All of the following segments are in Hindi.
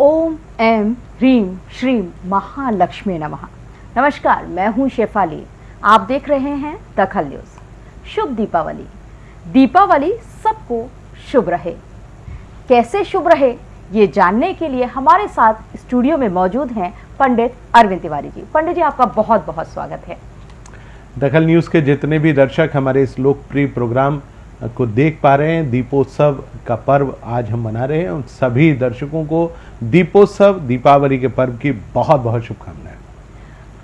ओम एम ह्रीम श्रीम महालक्ष्मी नमः। नमस्कार, मैं हूँ शेफाली। आप देख रहे हैं दखल न्यूज़। शुभ दीपावली। दीपावली सबको शुभ रहे। कैसे शुभ रहे, ये जानने के लिए हमारे साथ स्टूडियो में मौजूद हैं पंडित अरविंद तिवारी जी। पंडित जी, आपका बहुत बहुत स्वागत है। दखल न्यूज़ के जितने भी दर्शक हमारे इस लोकप्रिय प्रोग्राम को देख पा रहे हैं। दीपोत्सव का पर्व आज हम मना रहे हैं। उन सभी दर्शकों को दीपोत्सव दीपावली के पर्व की बहुत बहुत शुभकामनाएँ।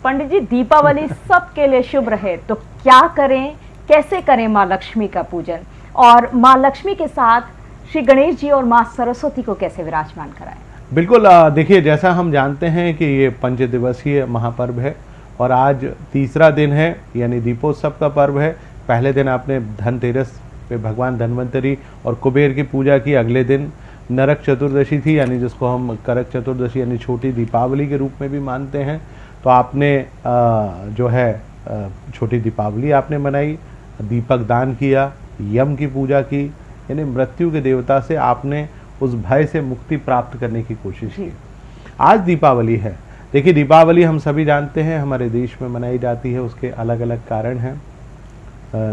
पंडित जी दीपावली सबके लिए शुभ रहे। तो क्या करें? कैसे करें माँ लक्ष्मी का पूजन? और माँ लक्ष्मी के साथ श्री गणेश जी और माँ सरस्वती को कैसे विराजमान कराएँ? बिल्कुल देखिए जैसा हम जानते हैं कि ये पंच दिवसीय महापर्व है और आज तीसरा दिन है यानी दीपोत्सव का पर्व है। पहले दिन आपने धनतेरस पे भगवान धन्वंतरी और कुबेर की पूजा की अगले दिन नरक चतुर्दशी थी यानी जिसको हम करक चतुर्दशी यानी छोटी दीपावली के रूप में भी मानते हैं। तो आपने जो है छोटी दीपावली आपने मनाई दीपक दान किया यम की पूजा की यानी मृत्यु के देवता से आपने उस भय से मुक्ति प्राप्त करने की कोशिश की। आज दीपावली है। देखिए दीपावली हम सभी जानते हैं हमारे देश में मनाई जाती है उसके अलग अलग कारण हैं।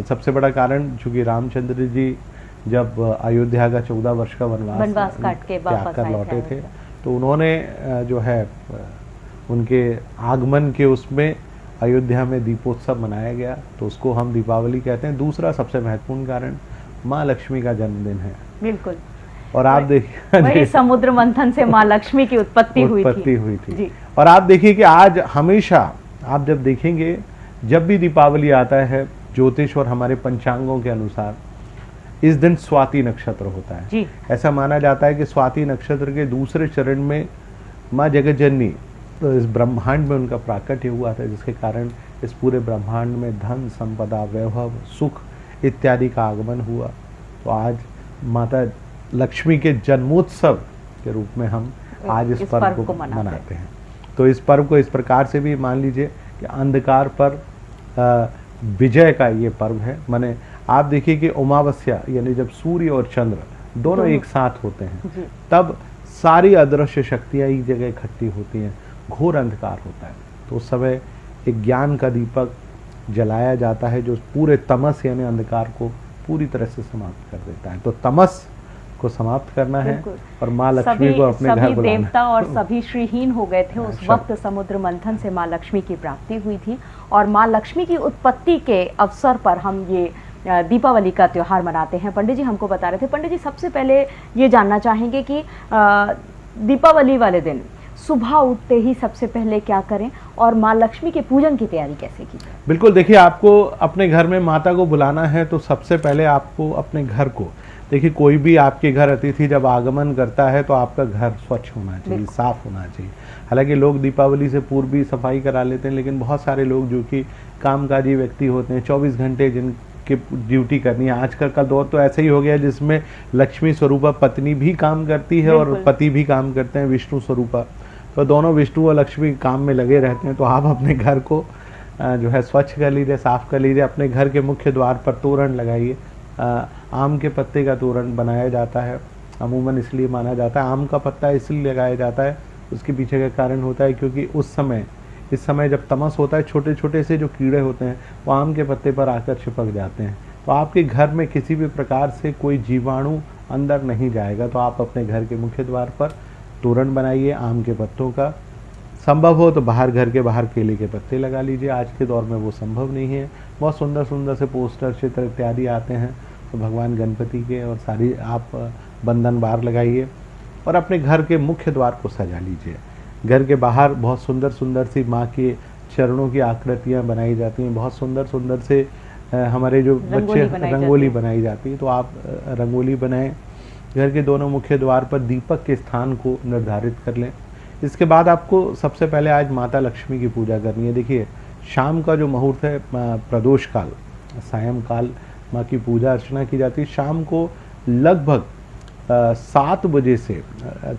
सबसे बड़ा कारण चूँकि रामचंद्र जी जब अयोध्या का चौदह वर्ष का वनवास काट के कर लौटे थे तो उन्होंने जो है उनके आगमन के उसमें अयोध्या में दीपोत्सव मनाया गया तो उसको हम दीपावली कहते हैं। दूसरा सबसे महत्वपूर्ण कारण माँ लक्ष्मी का जन्मदिन है। बिल्कुल। और आप देखिए समुद्र मंथन से माँ लक्ष्मी की उत्पत्ति हुई उत्पत्ति हुई थी, हुई थी। और आप देखिए कि आज हमेशा आप जब देखेंगे जब भी दीपावली आता है ज्योतिष और हमारे पंचांगों के अनुसार इस दिन स्वाति नक्षत्र होता है। जी। ऐसा माना जाता है कि स्वाति नक्षत्र के दूसरे चरण में माँ जगत जननी तो इस ब्रह्मांड में उनका प्राकट्य हुआ था जिसके कारण इस पूरे ब्रह्मांड में धन संपदा वैभव सुख इत्यादि का आगमन हुआ। तो आज माता लक्ष्मी के जन्मोत्सव के रूप में हम आज इस, इस पर्व, को, को मनाते, मनाते हैं। तो इस पर्व को इस प्रकार से भी मान लीजिए कि अंधकार पर आ, विजय का ये पर्व है। माने आप देखिए कि उमावस्या यानी जब सूर्य और चंद्र दोनों एक साथ होते हैं तब सारी अदृश्य शक्तियाँ एक जगह इकट्ठी होती हैं घोर अंधकार होता है। तो उस समय एक ज्ञान का दीपक जलाया जाता है जो पूरे तमस यानी अंधकार को पूरी तरह से समाप्त कर देता है। तो तमस को समाप्त करना है और माँ लक्ष्मी को अपने घर बुलाना देवता और सभी श्रीहीन हो गए थे उस अच्छा। वक्त समुद्र मंथन से माँ लक्ष्मी की प्राप्ति हुई थी। और माँ लक्ष्मी की उत्पत्ति के अवसर पर हम ये दीपावली का त्यौहार मनाते हैं। पंडित जी हमको बता रहे थे। पंडित जी, सबसे पहले ये जानना चाहेंगे कि दीपावली वाले दिन सुबह उठते ही सबसे पहले क्या करें और माँ लक्ष्मी के पूजन की तैयारी कैसे की बिल्कुल, देखिए, आपको अपने घर में माता को बुलाना है तो सबसे पहले आपको अपने घर को देखिए कोई भी आपके घर अतिथि जब आगमन करता है तो आपका घर स्वच्छ होना चाहिए साफ़ होना चाहिए। हालाँकि लोग दीपावली से पूर्व भी सफ़ाई करा लेते हैं लेकिन बहुत सारे लोग जो कि कामकाजी व्यक्ति होते हैं 24 घंटे जिनकी ड्यूटी करनी है। आजकल का दौर तो ऐसा ही हो गया जिसमें लक्ष्मी स्वरूपा पत्नी भी काम करती है और पति भी काम करते हैं विष्णु स्वरूपा। तो दोनों विष्णु और लक्ष्मी काम में लगे रहते हैं तो आप अपने घर को जो है स्वच्छ कर लीजिए साफ़ कर लीजिए अपने घर के मुख्य द्वार पर तोरण लगाइए। आम के पत्ते का तोरण बनाया जाता है। अमूमन इसलिए माना जाता है। आम का पत्ता इसलिए लगाया जाता है, उसके पीछे का कारण होता है क्योंकि उस समय, इस समय जब तमस होता है छोटे छोटे से जो कीड़े होते हैं, वो आम के पत्ते पर आकर चिपक जाते हैं। तो आपके घर में किसी भी प्रकार से कोई जीवाणु अंदर नहीं जाएगा तो आप अपने घर के मुख्य द्वार पर तोरण बनाइए आम के पत्तों का। संभव हो तो बाहर घर के बाहर केले के पत्ते लगा लीजिए। आज के दौर में वो संभव नहीं है। बहुत सुंदर सुंदर से पोस्टर चित्र इत्यादि आते हैं। तो भगवान गणपति के और सारी आप बंधन बार लगाइए और अपने घर के मुख्य द्वार को सजा लीजिए। घर के बाहर बहुत सुंदर सुंदर सी माँ के चरणों की आकृतियाँ बनाई जाती हैं। बहुत सुंदर सुंदर से हमारे जो बच्चे रंगोली बनाई जाती है। तो आप रंगोली बनाएँ। घर के दोनों मुख्य द्वार पर दीपक के स्थान को निर्धारित कर लें। इसके बाद आपको सबसे पहले आज माता लक्ष्मी की पूजा करनी है। देखिए, शाम का जो मुहूर्त है प्रदोष काल, सायं काल माँ की पूजा अर्चना की जाती है। शाम को लगभग सात बजे से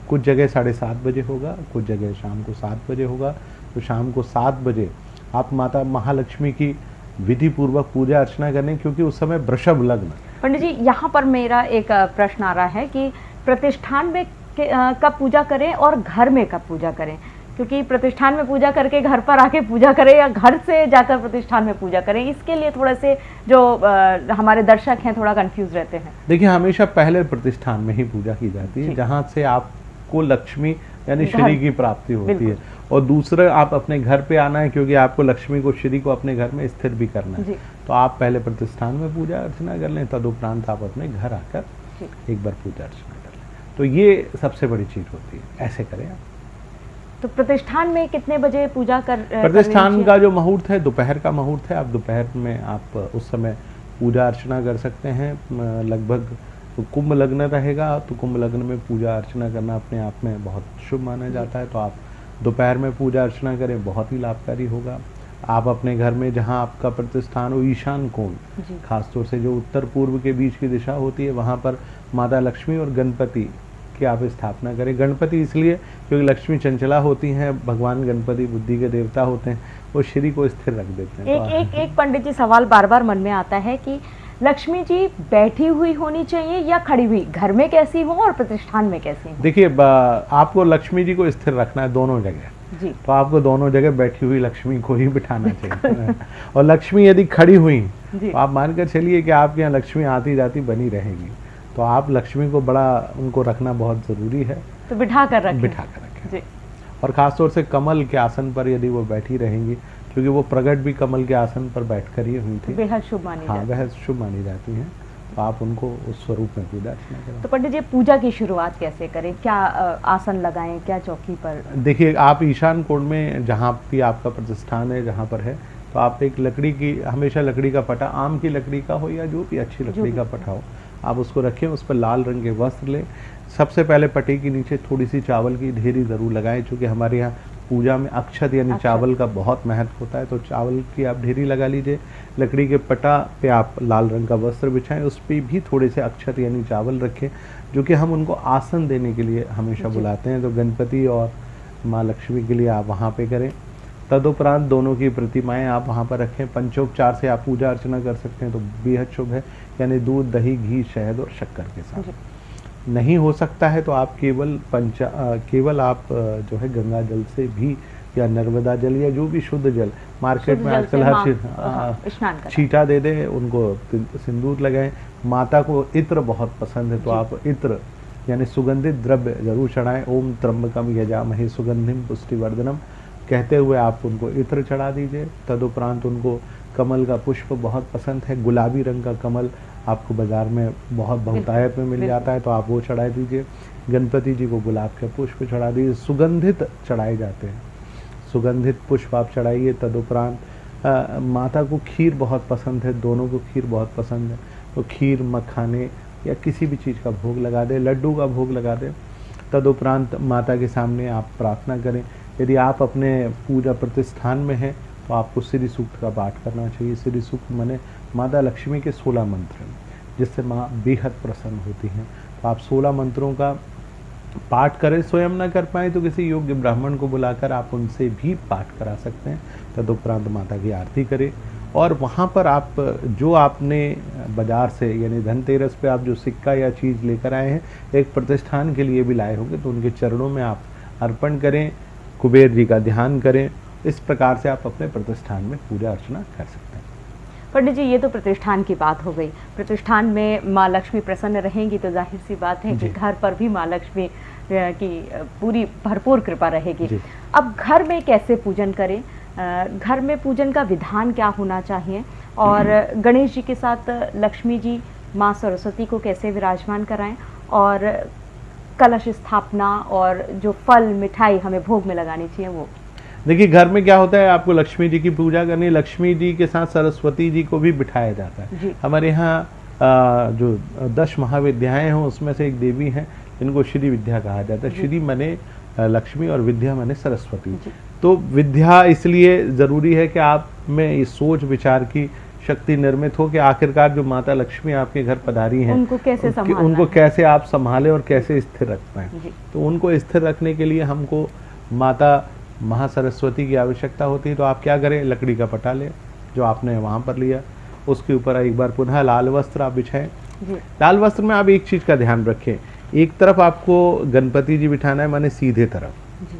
कुछ जगह साढ़े सात बजे होगा, कुछ जगह शाम को सात बजे होगा। तो शाम को सात बजे आप माता महालक्ष्मी की विधि पूर्वक पूजा अर्चना करें क्योंकि उस समय वृषभ लग्न। पंडित जी, यहाँ पर मेरा एक प्रश्न आ रहा है कि प्रतिष्ठान में कि कब पूजा करें और घर में कब पूजा करें। क्योंकि प्रतिष्ठान में पूजा करके घर पर आके पूजा करें या घर से जाकर प्रतिष्ठान में पूजा करें इसके लिए थोड़े से जो अ, हमारे दर्शक हैं थोड़ा कंफ्यूज रहते हैं। देखिए हमेशा पहले प्रतिष्ठान में ही पूजा की जाती है। जहाँ से आपको लक्ष्मी यानी श्री की प्राप्ति होती है। और दूसरा आप अपने घर पे आना है क्योंकि आपको लक्ष्मी को श्री को अपने घर में स्थिर भी करना है। तो आप पहले प्रतिष्ठान में पूजा अर्चना कर लें तदुपरांत आप अपने घर आकर एक बार पूजा अर्चना तो ये सबसे बड़ी चीज़ होती है। ऐसे करें आप। तो प्रतिष्ठान में कितने बजे पूजा कर प्रतिष्ठान का जो मुहूर्त है दोपहर का मुहूर्त है आप दोपहर में आप उस समय पूजा अर्चना कर सकते हैं। लगभग तो कुंभ लग्न रहेगा तो कुंभ लग्न में पूजा अर्चना करना अपने आप में बहुत शुभ माना जाता है। तो आप दोपहर में पूजा अर्चना करें बहुत ही लाभकारी होगा। आप अपने घर में जहाँ आपका प्रतिष्ठान हो ईशान कोण खासतौर से जो उत्तर पूर्व के बीच की दिशा होती है वहाँ पर माता लक्ष्मी और गणपति की आप स्थापना करें। गणपति इसलिए क्योंकि लक्ष्मी चंचला होती हैं भगवान गणपति बुद्धि के देवता होते हैं वो श्री को स्थिर रख देते हैं। तो एक एक एक पंडित जी सवाल बार बार मन में आता है कि लक्ष्मी जी बैठी हुई होनी चाहिए या खड़ी हुई? घर में कैसी हो और प्रतिष्ठान में कैसी हो? देखिए आपको लक्ष्मी जी को स्थिर रखना है दोनों जगह। जी। तो आपको दोनों जगह बैठी हुई लक्ष्मी को ही बिठाना चाहिए। और लक्ष्मी यदि खड़ी हुई तो आप मानकर चलिए कि आपके यहाँ लक्ष्मी आती जाती बनी रहेगी। तो आप लक्ष्मी को बड़ा उनको रखना बहुत ज़रूरी है। तो बिठा कर रखें। बिठा कर रखें। जी। और ख़ासतौर से कमल के आसन पर यदि वो बैठी रहेंगी क्योंकि वो प्रगट भी कमल के आसन पर बैठ कर ही हुई थी। बेहद शुभ मानी हाँ जाती है। वह शुभ मानी जाती हैं। तो आप उनको उस स्वरूप में पूजा अर्चना तो पंडित जी पूजा की शुरुआत कैसे करें? क्या आसन लगाएँ? क्या चौकी पर? देखिए आप ईशान कोण में जहाँ भी आपका प्रतिष्ठान है जहाँ पर है तो आप एक लकड़ी की हमेशा लकड़ी का पटा आम की लकड़ी का हो या जो भी अच्छी लकड़ी का पटा हो आप उसको रखें उस पर लाल रंग के वस्त्र लें। सबसे पहले पटे के नीचे थोड़ी सी चावल की ढेरी ज़रूर लगाएँ चूँकि हमारे यहाँ पूजा में अक्षत यानी अक्षत। चावल का बहुत महत्व होता है। तो चावल की आप ढेरी लगा लीजिए लकड़ी के पटा पे आप लाल रंग का वस्त्र बिछाएँ उस पर भी थोड़े से अक्षत यानी चावल रखें जो कि हम उनको आसन देने के लिए हमेशा बुलाते हैं। तो गणपति और माँ लक्ष्मी के लिए आप वहाँ पे करें। तदुपरांत दोनों की प्रतिमाएँ आप वहाँ पर रखें। पंचोपचार से आप पूजा अर्चना कर सकते हैं तो बेहद शुभ है। यानी दूध दही घी शहद और शक्कर के साथ। नहीं हो सकता है तो आप केवल पंचा केवल आप जो है गंगा जल से भी या नर्मदा जल या जो भी शुद्ध जल मार्केट में आजकल हर हाँ, छीटा दे दें उनको सिंदूर लगाएँ। माता को इत्र बहुत पसंद है तो आप इत्र यानी सुगंधित द्रव्य ज़रूर चढ़ाएँ। ओम त्र्यंबकम यजामहे सुगंधिम पुष्टिवर्धनम। कहते हुए आप उनको इत्र चढ़ा दीजिए। तदुपरांत उनको कमल का पुष्प बहुत पसंद है। गुलाबी रंग का कमल आपको बाज़ार में बहुत बहुतायत में मिल जाता है तो आप वो चढ़ा दीजिए। गणपति जी को गुलाब के पुष्प चढ़ा दीजिए। सुगंधित चढ़ाए जाते हैं। सुगंधित पुष्प आप चढ़ाइए। तदुपरांत माता को खीर बहुत पसंद है। दोनों को खीर बहुत पसंद है। तो खीर मखाने या किसी भी चीज़ का भोग लगा दें। लड्डू का भोग लगा दें। तदुपरांत माता के सामने आप प्रार्थना करें। यदि आप अपने पूजा प्रतिष्ठान में हैं तो आपको श्री सूक्त का पाठ करना चाहिए। श्री सूक्त माने माता लक्ष्मी के सोलह मंत्र हैं, जिससे माँ बेहद प्रसन्न होती हैं। तो आप सोलह मंत्रों का पाठ करें, स्वयं ना कर पाए तो किसी योग्य ब्राह्मण को बुलाकर आप उनसे भी पाठ करा सकते हैं। तदुपरांत माता की आरती करें। और वहाँ पर आप, जो आपने बाज़ार से, यानी धनतेरस पे आप जो सिक्का या चीज़ लेकर आए हैं, एक प्रतिष्ठान के लिए भी लाए होंगे तो उनके चरणों में आप अर्पण करें। कुबेर जी का ध्यान करें इस प्रकार से आप अपने प्रतिष्ठान में पूजा अर्चना कर सकते हैं। पंडित जी ये तो प्रतिष्ठान की बात हो गई। प्रतिष्ठान में माँ लक्ष्मी प्रसन्न रहेंगी तो ज़ाहिर सी बात है कि घर पर भी माँ लक्ष्मी की पूरी भरपूर कृपा रहेगी। अब घर में कैसे पूजन करें? घर में पूजन का विधान क्या होना चाहिए? और गणेश जी के साथ लक्ष्मी जी माँ सरस्वती को कैसे विराजमान कराएँ? और कलश स्थापना और जो फल मिठाई हमें भोग में लगानी चाहिए वो। देखिए घर में क्या होता है आपको लक्ष्मी जी की पूजा करनी लक्ष्मी जी के साथ सरस्वती जी को भी बिठाया जाता है। हमारे यहाँ जो दश महाविद्याएँ हैं उसमें से एक देवी हैं जिनको श्री विद्या कहा जाता है। श्री मने लक्ष्मी और विद्या मने सरस्वती। तो विद्या इसलिए ज़रूरी है कि आप में ये सोच विचार की शक्ति निर्मित हो कि आखिरकार जो माता लक्ष्मी आपके घर पधारी हैं उनको कैसे संभालना उनको। कैसे आप संभालें और कैसे स्थिर रख पाएँ तो उनको स्थिर रखने के लिए हमको माता महासरस्वती की आवश्यकता होती है। तो आप क्या करें? लकड़ी का पटा लें जो आपने वहाँ पर लिया। उसके ऊपर एक बार पुनः लाल वस्त्र आप बिछाएँ। लाल वस्त्र में आप एक चीज़ का ध्यान रखें। एक तरफ़ आपको गणपति जी बिठाना है माने सीधे तरफ़। जी।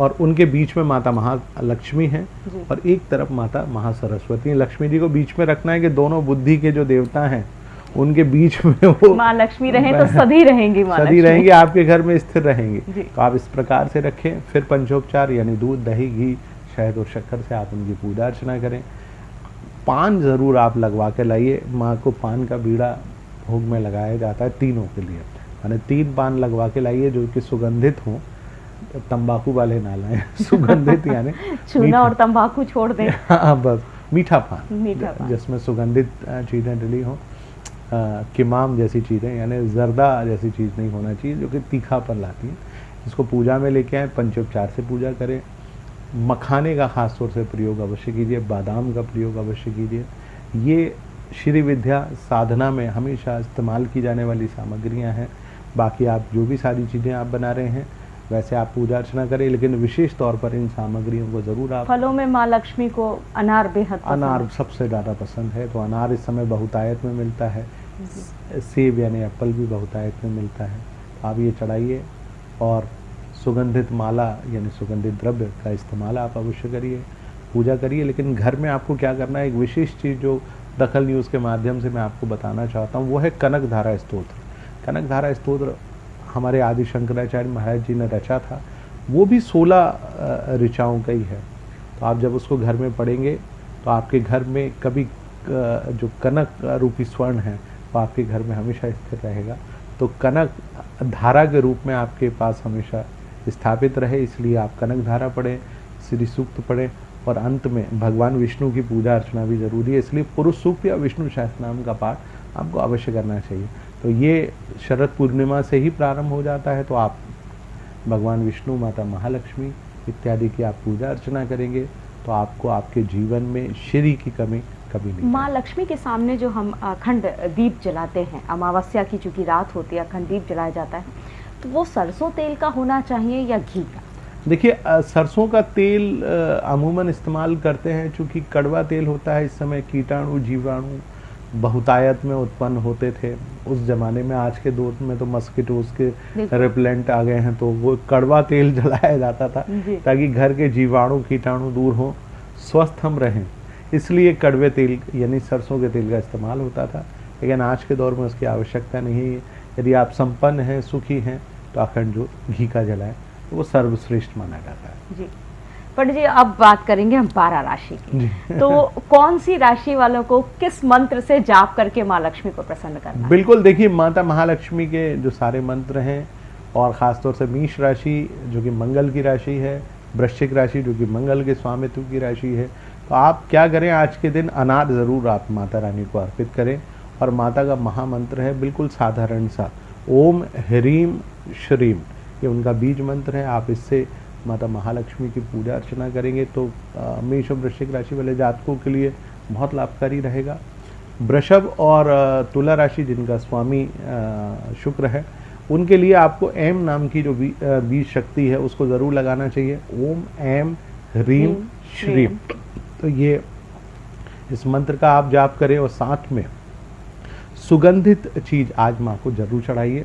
और उनके बीच में माता महालक्ष्मी हैं। और एक तरफ़ माता महासरस्वती। लक्ष्मी जी को बीच में रखना है कि दोनों बुद्धि के जो देवता हैं उनके बीच में वो माँ लक्ष्मी रहे तो सदी रहेंगी माँ सदी रहेंगी आपके घर में स्थिर रहेंगी। तो आप इस प्रकार से रखें फिर पंचोपचार यानी दूध दही घी शहद और शक्कर से आप उनकी पूजा अर्चना करें पान ज़रूर आप लगवा के लाइए माँ को पान का बीड़ा भोग में लगाया जाता है तीनों के लिए माने तीन पान लगवा के लाइए जो कि सुगंधित हों तंबाकू वाले ना लाएँ सुगंधित यानी चूना और तंबाकू छोड़ दें। हाँ बस मीठा पान मीठा पान। जिसमें सुगंधित चीज़ें डली हों। किमाम जैसी चीज़ें यानी जर्दा जैसी चीज़ नहीं होना चाहिए जो कि तीखापन लाती है। इसको पूजा में लेके आए पंचोपचार से पूजा करें। मखाने का खास तौर से प्रयोग अवश्य कीजिए बादाम का प्रयोग अवश्य कीजिए। ये श्री विद्या साधना में हमेशा इस्तेमाल की जाने वाली सामग्रियाँ हैं। बाकी आप जो भी सारी चीज़ें आप बना रहे हैं वैसे आप पूजा अर्चना करें लेकिन विशेष तौर पर इन सामग्रियों को ज़रूर आप फलों में माँ लक्ष्मी को अनार बेहद अनार सबसे ज़्यादा पसंद है तो अनार इस समय बहुतायत में मिलता है। सेब यानी एप्पल भी बहुतायत में मिलता है। आप ये चढ़ाइए और सुगंधित माला यानी सुगंधित द्रव्य का इस्तेमाल आप अवश्य करिए पूजा करिए। लेकिन घर में आपको क्या करना है एक विशेष चीज़ जो दखल न्यूज़ के माध्यम से मैं आपको बताना चाहता हूँ वो है कनक धारा स्त्रोत्र। कनक धारा स्तोत्र हमारे आदि शंकराचार्य महाराज जी ने रचा था, वो भी सोलह ऋचाओं का ही है। तो आप जब उसको घर में पढ़ेंगे तो आपके घर में कभी जो कनक रूपी स्वर्ण है, वो आपके घर में हमेशा स्थिर रहेगा। तो कनक धारा के रूप में आपके पास हमेशा स्थापित रहे, इसलिए आप कनक धारा पढ़ें, श्री सूक्त पढ़ें, और अंत में भगवान विष्णु की पूजा अर्चना भी ज़रूरी है। इसलिए पुरुष सूक्त या विष्णु शास्त्र नाम का पाठ आपको अवश्य करना चाहिए। तो ये शरद पूर्णिमा से ही प्रारंभ हो जाता है तो आप भगवान विष्णु माता महालक्ष्मी इत्यादि की आप पूजा अर्चना करेंगे तो आपको आपके जीवन में श्री की कमी कभी नहीं माँ लक्ष्मी के सामने जो हम अखंड दीप जलाते हैं अमावस्या की चूँकि रात होती है अखंड दीप जलाया जाता है तो वो सरसों तेल का होना चाहिए या घी का? देखिए सरसों का तेल अमूमन इस्तेमाल करते हैं चूँकि कड़वा तेल होता है इस समय कीटाणु जीवाणु बहुतायत में उत्पन्न होते थे। उस जमाने में आज के दौर में तो मस्किटोज के। रिपेलेंट आ गए हैं तो वो कड़वा तेल जलाया जाता था ताकि घर के जीवाणु कीटाणु दूर हों स्वस्थ हम रहें। इसलिए कड़वे तेल यानी सरसों के तेल का इस्तेमाल होता था। लेकिन आज के दौर में उसकी आवश्यकता नहीं है। यदि आप संपन्न हैं सुखी हैं तो अखंड जो घी का जलाएँ तो वो सर्वश्रेष्ठ माना जाता है। जी। पंडित जी अब बात करेंगे हम बारह राशि की। तो कौन सी राशि वालों को किस मंत्र से जाप करके माँ लक्ष्मी को प्रसन्न करना बिल्कुल देखिए माता महालक्ष्मी के जो सारे मंत्र हैं और ख़ासतौर से मीष राशि जो कि मंगल की राशि है वृश्चिक राशि जो कि मंगल के स्वामित्व की राशि है तो आप क्या करें आज के दिन अनार ज़रूर आप माता रानी को अर्पित करें और माता का महामंत्र है बिल्कुल साधारण सा ओम ह्रीम श्रीम ये उनका बीज मंत्र है आप इससे माता महालक्ष्मी की पूजा अर्चना करेंगे तो मेष और वृश्चिक राशि वाले जातकों के लिए बहुत लाभकारी रहेगा। वृषभ और तुला राशि जिनका स्वामी शुक्र है उनके लिए आपको एम नाम की जो बीज शक्ति है उसको ज़रूर लगाना चाहिए। ओम एम ह्रीम श्रीम। तो ये इस मंत्र का आप जाप करें और साथ में सुगंधित चीज़ आज माँ को ज़रूर चढ़ाइए।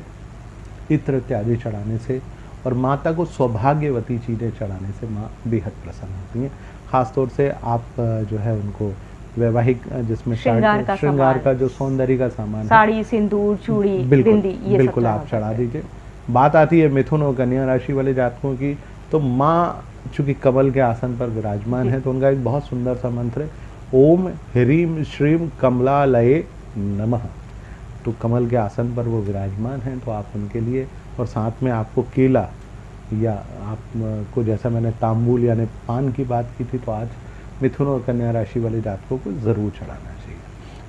इत्र इत्यादि चढ़ाने से और माता को सौभाग्यवती चीज़ें चढ़ाने से माँ बेहद प्रसन्न होती हैं। खासतौर से आप जो है उनको वैवाहिक जिसमें श्रृंगार का श्रृंगार का जो सौंदर्य का सामान साड़ी सिंदूर चूड़ी बिल्कुल ये बिल्कुल आप चढ़ा। दीजिए। बात आती है मिथुन और कन्या राशि वाले जातकों की तो माँ चूँकि कमल के आसन पर विराजमान है तो उनका एक बहुत सुंदर सा मंत्र है ओम ह्रीम श्रीम कमलालये नमः। तो कमल के आसन पर वो विराजमान हैं तो आप उनके लिए और साथ में आपको केला या आपको जैसा मैंने तांबुल यानी पान की बात की थी तो आज मिथुन और कन्या राशि वाले जातकों को ज़रूर चढ़ाना चाहिए।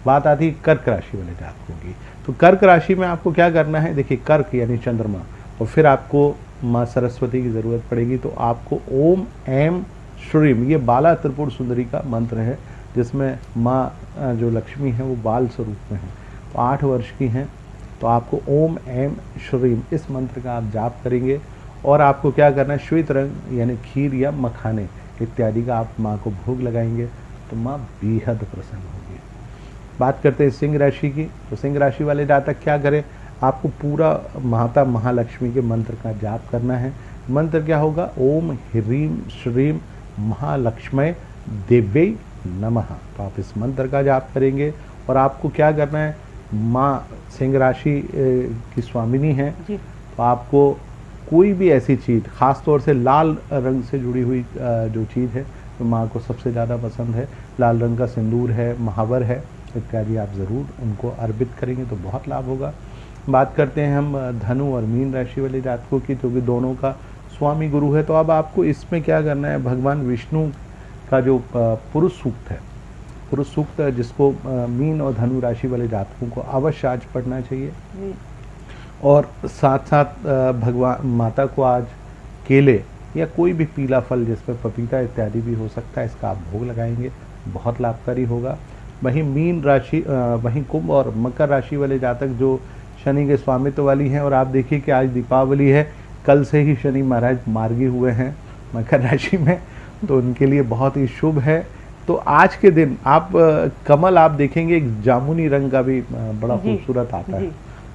बात आती है कर्क राशि वाले जातकों की। तो कर्क राशि में आपको क्या करना है? देखिए, कर्क यानी चंद्रमा। और फिर आपको माँ सरस्वती की ज़रूरत पड़ेगी तो आपको ओम एम श्रीम, ये बाला त्रिपुर सुंदरी का मंत्र है, जिसमें माँ जो लक्ष्मी है, वो बाल स्वरूप में है। तो आठ वर्ष की हैं तो आपको ओम एम श्रीम इस मंत्र का आप जाप करेंगे और आपको क्या करना है? श्वेत रंग, यानी खीर या मखाने इत्यादि का आप माँ को भोग लगाएँगे तो माँ बेहद प्रसन्न होगी। बात करते हैं सिंह राशि की तो सिंह राशि वाले जातक क्या करें? आपको पूरा माता महालक्ष्मी के मंत्र का जाप करना है। मंत्र क्या होगा? ओम ह्रीम श्रीम महालक्ष्मय, दिव्य नमः। तो आप इस मंत्र का जाप करेंगे और आपको क्या करना है? माँ सिंह राशि की स्वामिनी है। तो आपको कोई भी ऐसी चीज़ ख़ास तौर से लाल रंग से जुड़ी हुई जो चीज़ है तो माँ को सबसे ज़्यादा पसंद है। लाल रंग का सिंदूर है महावर है इत्यादि आप ज़रूर उनको अर्पित करेंगे तो बहुत लाभ होगा। बात करते हैं हम धनु और मीन राशि वाले जातकों की जो कि दोनों का स्वामी गुरु है तो अब आपको इसमें क्या करना है? भगवान विष्णु का जो पुरुष सूक्त है पुरुष सूक्त जिसको मीन और धनु राशि वाले जातकों को अवश्य आज पढ़ना चाहिए। और साथ साथ भगवान माता को आज केले या कोई भी पीला फल जिसमें पपीता इत्यादि भी हो सकता है इसका आप भोग लगाएँगे बहुत लाभकारी होगा। वहीं मीन राशि वहीं कुंभ और मकर राशि वाले जातक जो शनि के स्वामित्व वाली हैं और आप देखिए कि आज दीपावली है कल से ही शनि महाराज मार्गी हुए हैं मकर राशि में तो उनके लिए बहुत ही शुभ है। तो आज के दिन आप कमल आप देखेंगे एक जामुनी रंग का भी बड़ा खूबसूरत आता है।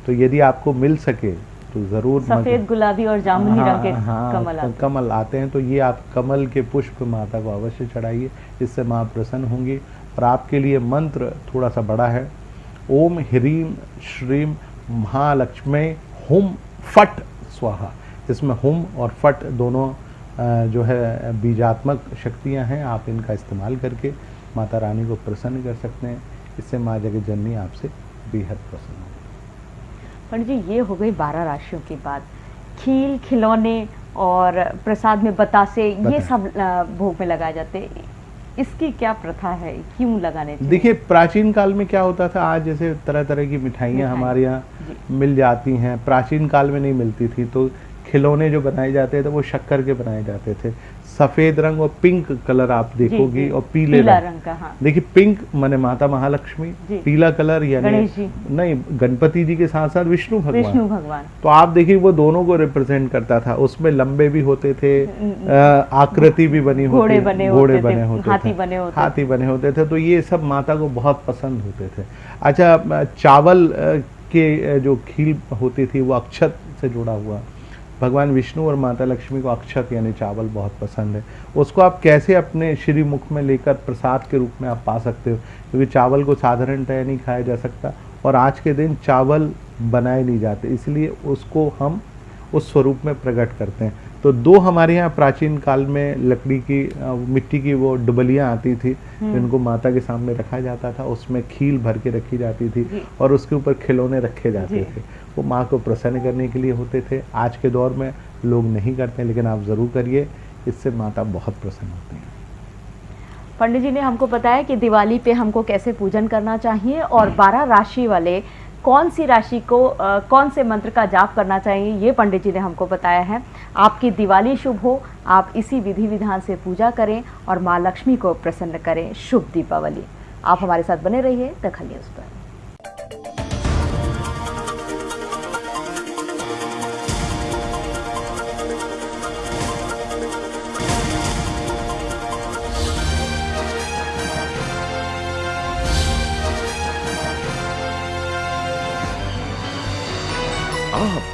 तो यदि आपको मिल सके तो ज़रूर सफ़ेद गुलाबी और जामुनी हाँ, रंग के हाँ, कमल आते कमल आते हैं तो ये आप कमल के पुष्प माता को अवश्य चढ़ाइए। इससे माँ प्रसन्न होंगी और आपके लिए मंत्र थोड़ा सा बड़ा है। ओम ह्रीम श्रीम महालक्ष्मी हुम फट स्वाहा। इसमें हुम और फट दोनों जो है बीजात्मक शक्तियाँ हैं आप इनका इस्तेमाल करके माता रानी को प्रसन्न कर सकते हैं। इससे माँ जगह जननी आपसे बेहद प्रसन्न हो पंडित जी ये हो गई बारह राशियों की बात खील खिलौने और प्रसाद में बतासे ये सब भोग में लगाए जाते इसकी क्या प्रथा है? क्यों लगाने देखिए प्राचीन काल में क्या होता था? आज जैसे तरह तरह की मिठाइयाँ हमारे यहाँ मिल जाती हैं। प्राचीन काल में नहीं मिलती थी तो खिलौने जो बनाए जाते थे वो शक्कर के बनाए जाते थे। सफ़ेद रंग और पिंक कलर आप देखोगी और पीले रंग, रंग का हाँ। देखिए पिंक माने माता महालक्ष्मी पीला कलर यानी नहीं गणपति जी के साथ साथ विष्णु भगवान। विष्णु भगवान। तो आप देखिए वो दोनों को रिप्रेजेंट करता था। उसमें लंबे भी होते थे आकृति भी बनी होती घोड़े बने होते हाथी बने होते हाथी बने होते थे। तो ये सब माता को बहुत पसंद होते थे। अच्छा चावल के जो खील होती थी वो अक्षत से जुड़ा हुआ। भगवान विष्णु और माता लक्ष्मी को अक्षत यानी चावल बहुत पसंद है। उसको आप कैसे अपने श्री मुख में लेकर प्रसाद के रूप में आप पा सकते हो? क्योंकि चावल को साधारणतः नहीं खाया जा सकता और आज के दिन चावल बनाए नहीं जाते, इसलिए उसको हम उस स्वरूप में प्रकट करते हैं। तो दो हमारे यहाँ प्राचीन काल में लकड़ी की मिट्टी की वो डुबलियाँ आती थी हम्म। जिनको माता के सामने रखा जाता था उसमें खील भर के रखी जाती थी और उसके ऊपर खिलौने रखे जाते थे। वो माँ को प्रसन्न करने के लिए होते थे। आज के दौर में लोग नहीं करते लेकिन आप ज़रूर करिए इससे माता बहुत प्रसन्न होती हैं। पंडित जी ने हमको बताया कि दिवाली पे हमको कैसे पूजन करना चाहिए और बारह राशि वाले कौन सी राशि को आ, कौन से मंत्र का जाप करना चाहिए ये पंडित जी ने हमको बताया है। आपकी दिवाली शुभ हो आप इसी विधि विधान से पूजा करें और माँ लक्ष्मी को प्रसन्न करें। शुभ दीपावली। आप हमारे साथ बने रहिए दखल न्यूज़ पर।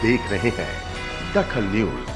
देख रहे हैं दखल न्यूज़।